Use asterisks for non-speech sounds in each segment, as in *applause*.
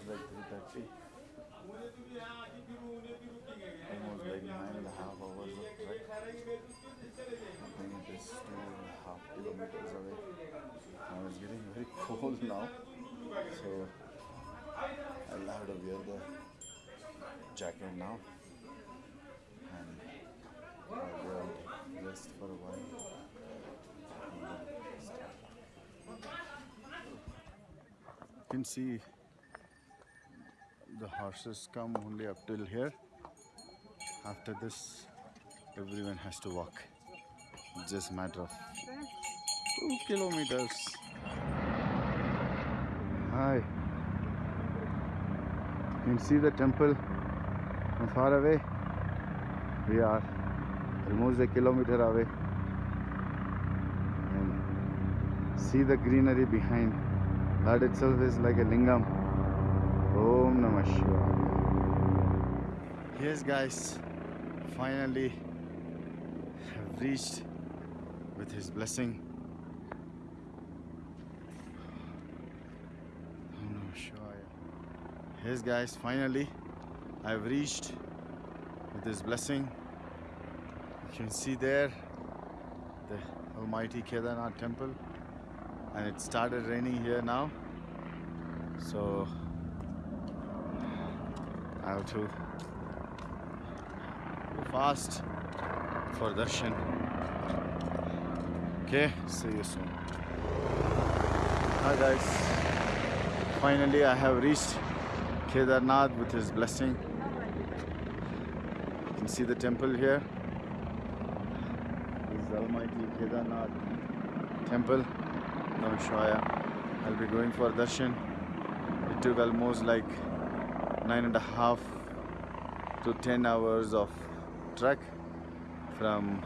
almost like 3.30. Almost like nine and a half hours of trek. I think it is two and a half kilometers away. Now it's getting very *laughs* cold now. So I'll have to wear the jacket now. And I'll go and rest for a while. You can see the horses come only up till here. After this, everyone has to walk. Just a matter of two kilometers. Hi. You can see the temple from far away. We are almost a kilometer away. And see the greenery behind. That itself is like a lingam. Om Namah Shivaya. Yes, guys, finally have reached with His blessing. Om Namah Shivaya. Yes, guys, finally I've reached with His blessing. You can see there the Almighty Kedarnath temple, and it started raining here now. So Have to go fast for darshan. Okay, see you soon. Hi guys, finally I have reached Kedarnath with his blessing. You can see the temple here. This is Almighty Kedarnath temple. Namashwaya. I'll be going for darshan. It took almost like nine and a half to ten hours of trek from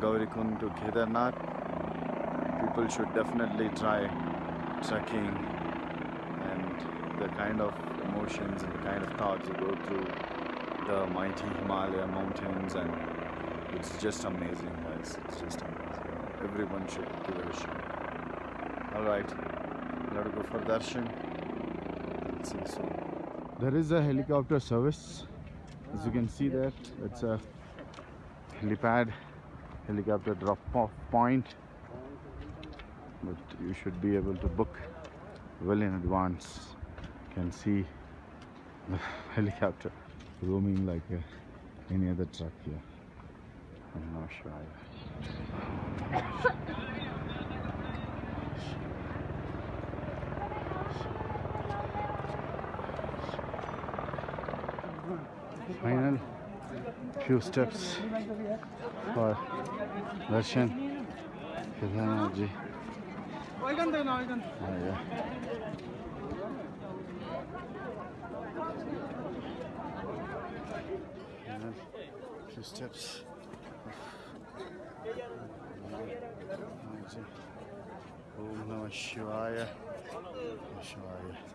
Gaurikund to Kedarnath. People should definitely try trekking and the kind of emotions and the kind of thoughts you go through the mighty Himalaya mountains and it's just amazing guys. It's just amazing. Everyone should give it a shot. Alright, let us go for darshan. See you soon. There is a helicopter service. As you can see there, it's a helipad, helicopter drop-off point. But you should be able to book well in advance. You can see the *laughs* helicopter roaming like uh, any other truck here. I'm not sure. final few steps for darshan. Kedhanaji. Oh, yeah. Final few steps. Om Namah Shivaya. Shivaya.